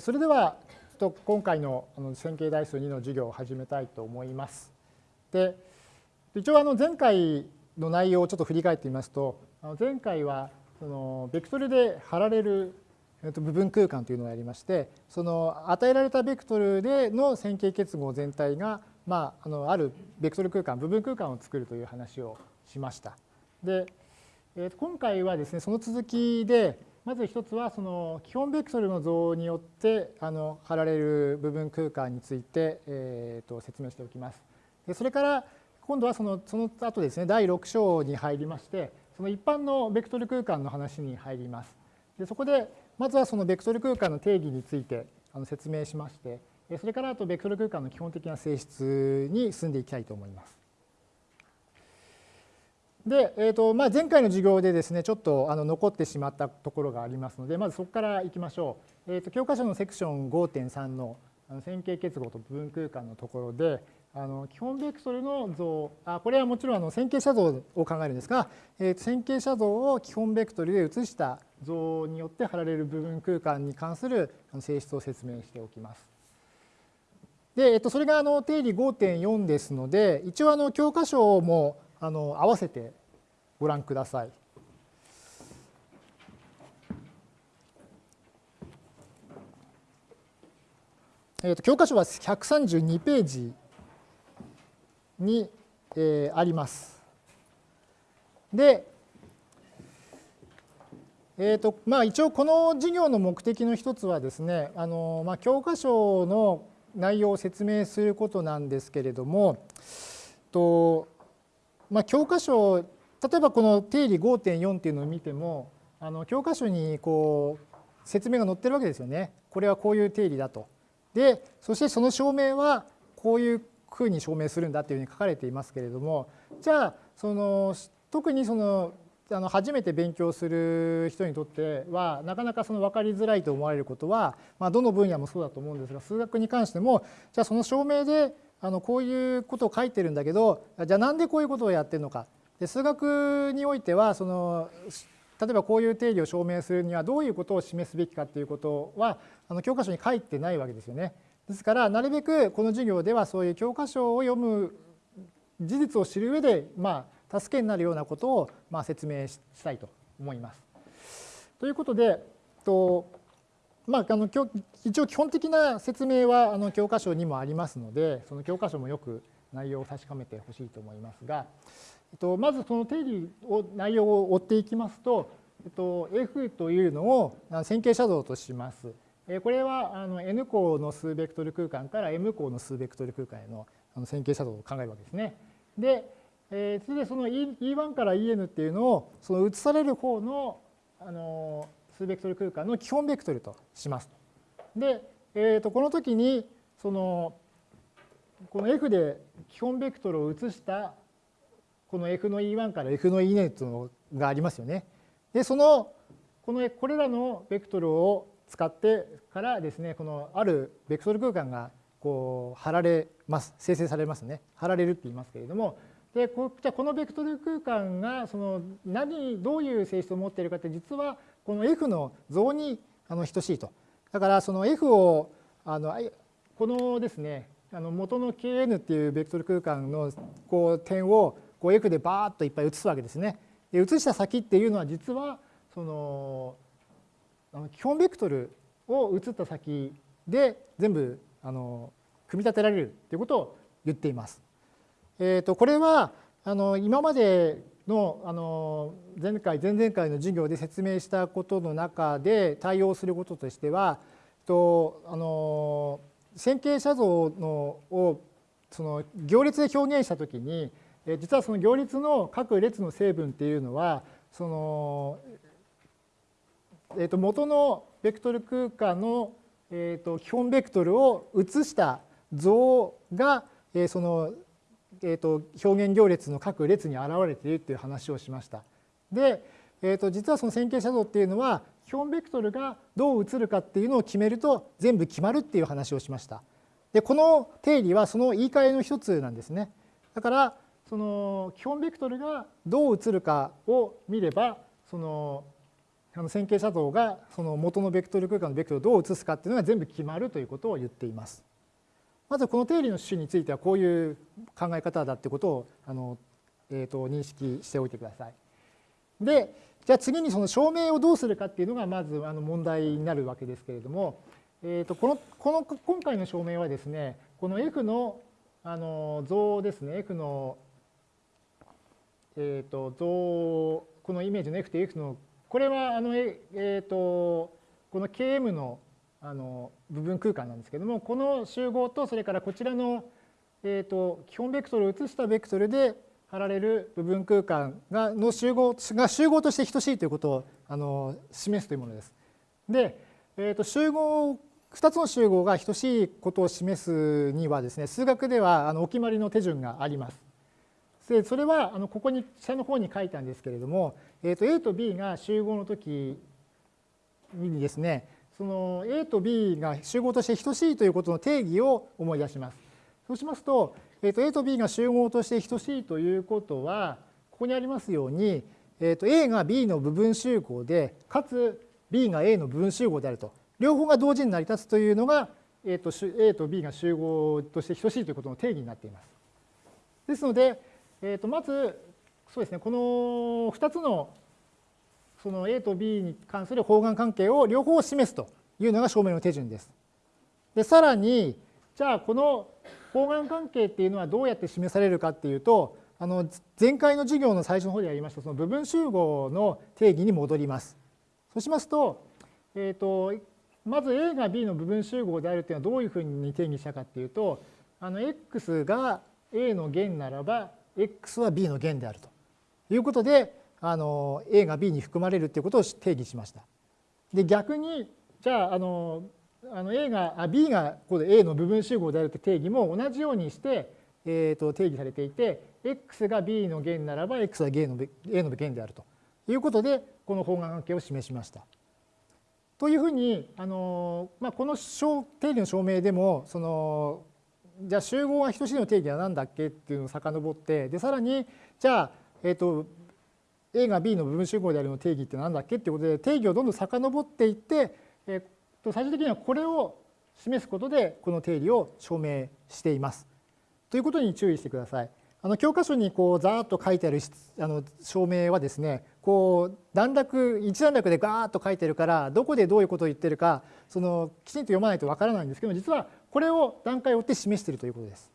それではちょっと今回の線形代数2の授業を始めたいと思います。で一応あの前回の内容をちょっと振り返ってみますと前回はそのベクトルで貼られる部分空間というのをやりましてその与えられたベクトルでの線形結合全体が、まあ、あのあるベクトル空間部分空間を作るという話をしました。で今回はですねその続きでまず一つはその基本ベクトルの像によってあの貼られる部分空間について、えー、と説明しておきます。でそれから今度はそのその後ですね第6章に入りましてその一般のベクトル空間の話に入ります。でそこでまずはそのベクトル空間の定義についてあの説明しましてそれからあとベクトル空間の基本的な性質に進んでいきたいと思います。で、えーとまあ、前回の授業でですねちょっとあの残ってしまったところがありますのでまずそこからいきましょう。えーと、教科書のセクション5.3のの線形結合と部分空間のところであの基本ベクトルの像あこれはもちろんあの線形写像を考えるんですが、えー、線形写像を基本ベクトルで写した像によって貼られる部分空間に関する性質を説明しておきます。で、えっと、それがあの定理5.4ですので一応あの教科書もあの合わせてご覧ください。えー、と教科書は132ページに、えー、あります。で、えーとまあ、一応この授業の目的の一つはですねあの、まあ、教科書の内容を説明することなんですけれどもとまあ、教科書例えばこの定理5.4っていうのを見てもあの教科書にこう説明が載ってるわけですよね。これはこういう定理だと。でそしてその証明はこういうふうに証明するんだっていうふうに書かれていますけれどもじゃあその特にそのあの初めて勉強する人にとってはなかなかその分かりづらいと思われることは、まあ、どの分野もそうだと思うんですが数学に関してもじゃあその証明であのこういうことを書いてるんだけどじゃあなんでこういうことをやってるのかで数学においてはその例えばこういう定理を証明するにはどういうことを示すべきかっていうことはあの教科書に書いてないわけですよね。ですからなるべくこの授業ではそういう教科書を読む事実を知る上でまあ助けになるようなことをまあ説明したいと思います。ということでとまあ、あの一応基本的な説明はあの教科書にもありますのでその教科書もよく内容を確かめてほしいと思いますが、えっと、まずその定理を内容を追っていきますと、えっと、F というのを線形写像とします。これはあの N 項の数ベクトル空間から M 項の数ベクトル空間への線形写像を考えるわけですね。で、えー、それでその E1 から En っていうのをその移される方のあの数ベクトル空間の基本ベクトルとします。で、えー、とこの時にそのこの F で基本ベクトルを移したこの F の E1 から F の E ネットがありますよね。でそのこのこれらのベクトルを使ってからですねこのあるベクトル空間がこう貼られます生成されますね貼られるって言いますけれどもでこじゃこのベクトル空間がその何どういう性質を持っているかって実はこの F の像にあの等しいと。だからその F をあのこのですねあの元の Kn っていうベクトル空間のこう点をこう F でバーッといっぱい移すわけですね。で移した先っていうのは実はその基本ベクトルを移った先で全部あの組み立てられるということを言っています。えー、とこれはあの今までのあの前回前々回の授業で説明したことの中で対応することとしてはとあの線形写像のをその行列で表現したときに実はその行列の各列の成分っていうのはその、えー、と元のベクトル空間の、えー、と基本ベクトルを移した像が、えー、そのえーと、表現行列の各列に現れているという話をしました。で、えーと、実はその線形写像っていうのは基本ベクトルがどう移るかっていうのを決めると全部決まるっていう話をしました。でこの定理はその言い換えの一つなんですね。だからその基本ベクトルがどう移るかを見ればそのあの線形写像がその元のベクトル空間のベクトルをどう写すかっていうのが全部決まるということを言っています。まずこの定理の種についてはこういう考え方だってことをあの、えー、と認識しておいてください。でじゃあ次にその証明をどうするかっていうのがまずあの問題になるわけですけれども、えー、とこのこの今回の証明はですねこの F のあの像ですね F の、えー、と像このイメージの F と F のこれはあの、えー、とこの Km のあの部分空間なんですけどもこの集合とそれからこちらの、えー、と基本ベクトルを移したベクトルで貼られる部分空間がの集合が集合として等しいということをあの示すというものです。で、えー、と集合2つの集合が等しいことを示すにはですね数学ではあのお決まりの手順があります。でそれはあのここに下の方に書いたんですけれども、えー、と A と B が集合の時にですねその A と B が集合として等しいということの定義を思い出します。そうしますと、えー、と A と B が集合として等しいということはここにありますように、えー、と A が B の部分集合でかつ B が A の部分集合であると両方が同時に成り立つというのが A と A と B が集合として等しいということの定義になっています。ですので、えー、とまずそうですねこの2つのその A と B に関する方眼関係を両方示すというのが証明の手順です。でさらにじゃあこの方眼関係っていうのはどうやって示されるかっていうとあの前回の授業の最初の方でやりましたその部分集合の定義に戻ります。そうしますと,、えーと、まず A が B の部分集合であるっていうのはどういうふうに定義したかっていうとあの X が A の弦ならば x は b の弦であるということであの a が b に含まれるということを定義しました。で逆にじゃああのあの A があ B がここで A の部分集合であるという定義も同じようにして、えー、と定義されていて x が B の弦ならば x は A の A の弦であるということでこの方眼関係を示しました。というふうにあの、まあ、この定理の証明でもそのじゃあ集合は等しいの定義は何だっけっていうのを遡ってでさらにじゃあ、えーと、A が B の部分集合であるの定義って何だっけっていうことで定義をどんどん遡っていって、えー、と最終的にはこれを示すことでこの定理を証明しています。ということに注意してください。あの教科書にこうざーっと書いてあるあの証明はですねこう段落一段落でガーッと書いてるからどこでどういうことを言ってるかそのきちんと読まないとわからないんですけども実はこれを段階を追って示しているということです。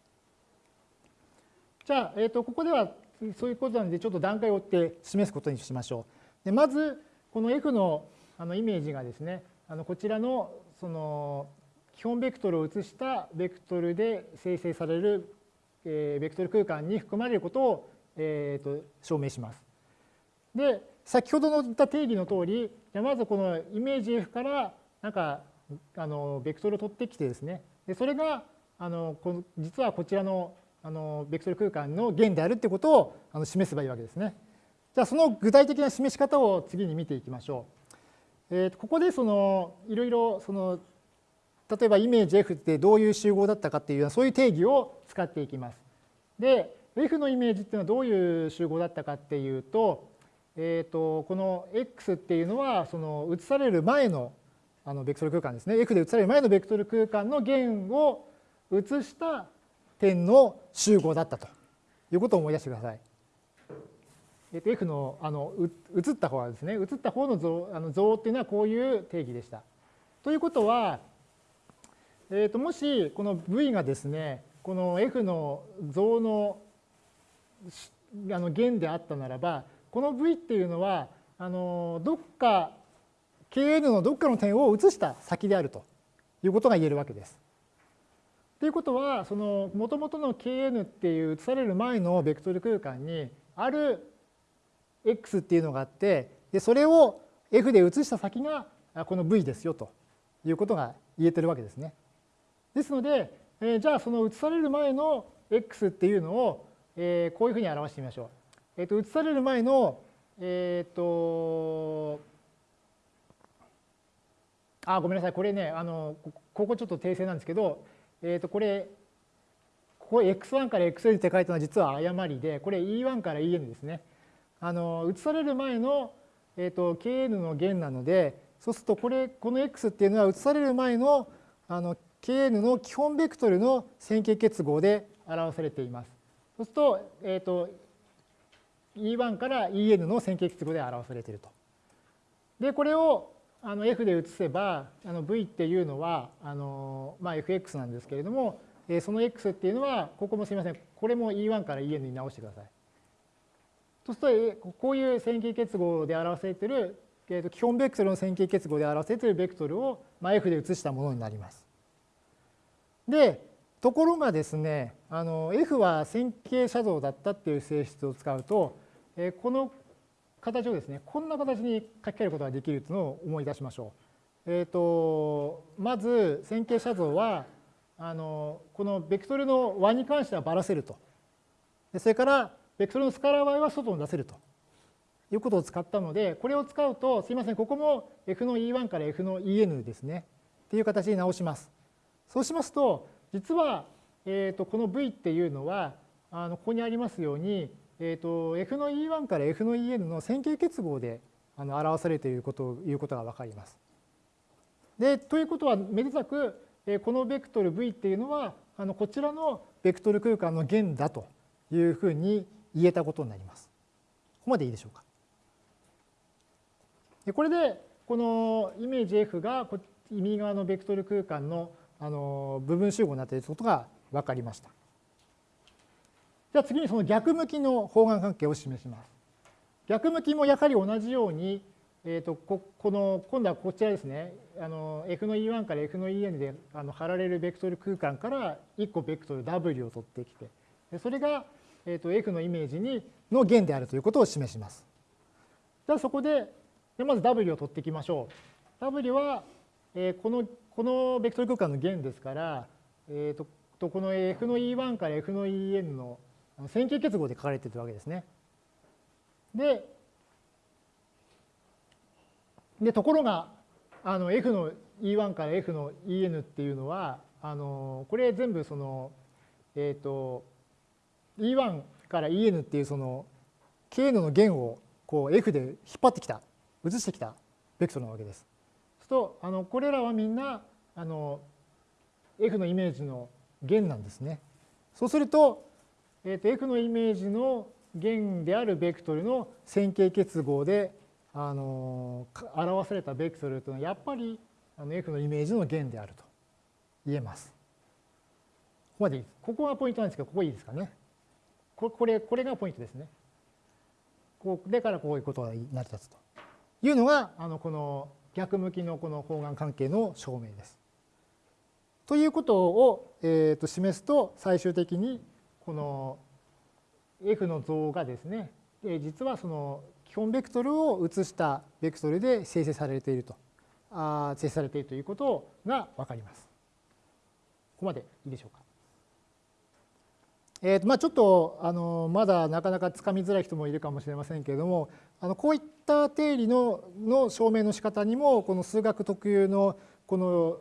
じゃあ、えー、とここではそういうことなのでちょっと段階を追って示すことにしましょう。でまずこの F のあのイメージがですねあのこちらのその基本ベクトルを移したベクトルで生成される、え、ベクトル空間に含まれることを、えー、と証明します。で先ほどの言った定義の通りじゃまずこのイメージ F からなんかあのベクトルを取ってきてですねでそれがあのこの実はこちらのあのベクトル空間の弦であるってことをあの示せばいいわけですね。じゃあその具体的な示し方を次に見ていきましょう。えー、ここでそのいろいろその例えばイメージ F ってどういう集合だったかっていうそういう定義を使っていきます。で F のイメージっていうのはどういう集合だったかっていうと,、えー、とこの X っていうのはその移される前のあのベクトル空間ですね F で移される前のベクトル空間の弦を移した点の集合だったということを思い出してください。えっと、F のあの移った方はですね移った方の像あの像っていうのはこういう定義でした。ということは、えっと、もしこの V がですねこの F の像のあの弦であったならばこの V っていうのはあのどっか Kn のどっかの点を移した先であるということが言えるわけです。ということはそのもともとの Kn っていう移される前のベクトル空間にある x っていうのがあってでそれを f で移した先がこの v ですよということが言えてるわけですね。ですので、えー、じゃあその移される前の x っていうのを、えー、こういうふうに表してみましょう。えー、と移される前の、えっ、ー、とあ、ごめんなさい。これね、あの、ここちょっと訂正なんですけど、えっ、ー、と、これ、ここ x1 から xn って書いたのは実は誤りで、これ e1 から en ですね。あの、移される前のえー、と kn の弦なのでそうするとこれこの x っていうのは移される前のあの kn の基本ベクトルの線形結合で表されています。そうすると,、えー、と E1 から En の線形結合で表されていると。でこれをあの F で移せばあの V っていうのはあの、まあ、FX なんですけれども、えその X っていうのはここもすみませんこれも E1 から En に直してください。そうするとこういう線形結合で表されている、えー、と基本ベクトルの線形結合で表されているベクトルを、まあ、F で移したものになります。でところがですねあの F は線形写像だったっていう性質を使うと、えこの形をですねこんな形に書き換えることができるというのを思い出しましょう。えーと、まず線形写像はあのこのベクトルの和に関してはばらせると。それからベクトルのスカラー y は外に出せるということを使ったのでこれを使うとすいませんここも f の e1 から f の en ですねっていう形に直します。そうしますと実は、えー、とこの v っていうのはあのここにありますようにえーと、F の E1 から F の En の線形結合であの表されているこということが分かります。でということはめでたくこのベクトル V っていうのはあのこちらのベクトル空間の弦だというふうに言えたことになります。ここまでいいでしょうか。でこれでこのイメージ F が右側のベクトル空間のあの部分集合になっていることが分かりました。じゃあ次にその逆向きの方眼関係を示します。逆向きもやはり同じように、えー、とここの今度はこちらですねあの F の E1 から F の En であの貼られるベクトル空間から1個ベクトル W を取ってきてそれが、えー、と F のイメージにの弦であるということを示します。じゃあそこででまず W を取っていきましょう。W は、えー、このこのベクトル空間の弦ですから、えー、とこの F の E1 から F の En の線形結合で書かれているわけですね。で、でところがあの F の E1 から F の En っていうのはあのこれ全部その、えっ、ー、と E1 から En っていうその Kn の弦をこう F で引っ張ってきた移してきたベクトルなわけです。そうするとあのこれらはみんなあの F のイメージの弦なんですね。そうするとえー、と F のイメージの弦であるベクトルの線形結合で、あの表されたベクトルというのはやっぱりあの F のイメージの弦であると言えます。ここまでいいです。ここがポイントなんですけど、ここいいですかね。これこれがポイントですね。こうでからこういうことが成り立つというのがあのこの逆向きのこの方眼関係の証明です。ということを、えー、と示すと最終的にこの F の像がですね、実はその基本ベクトルを移したベクトルで生成されていると、あ生成されているということが分かります。ここまでいいでしょうか。えーとまあ、ちょっとあのまだなかなかつかみづらい人もいるかもしれませんけれどもあのこういった定理のの証明の仕方にもこの数学特有のこの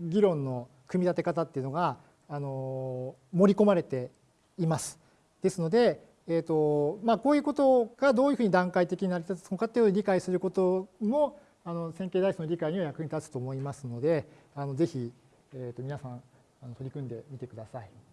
議論の組み立て方っていうのがあの盛り込まれています。ですので、えーとまあ、こういうことがどういうふうに段階的に成り立つのかというのを理解することもあの線形代数の理解には役に立つと思いますのであのぜひ、えー、と皆さんあの取り組んでみてください。